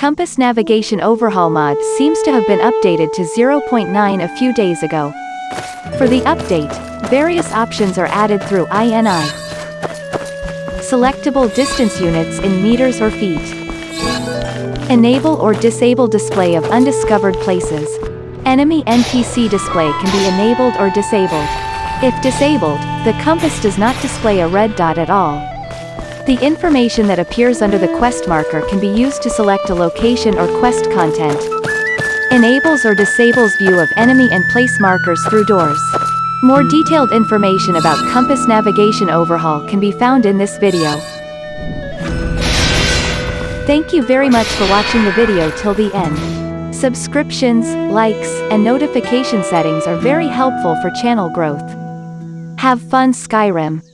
Compass Navigation Overhaul mod seems to have been updated to 0.9 a few days ago. For the update, various options are added through INI. Selectable distance units in meters or feet. Enable or disable display of undiscovered places. Enemy NPC display can be enabled or disabled. If disabled, the compass does not display a red dot at all. The information that appears under the quest marker can be used to select a location or quest content. Enables or disables view of enemy and place markers through doors. More detailed information about compass navigation overhaul can be found in this video. Thank you very much for watching the video till the end. Subscriptions, likes, and notification settings are very helpful for channel growth. Have fun Skyrim!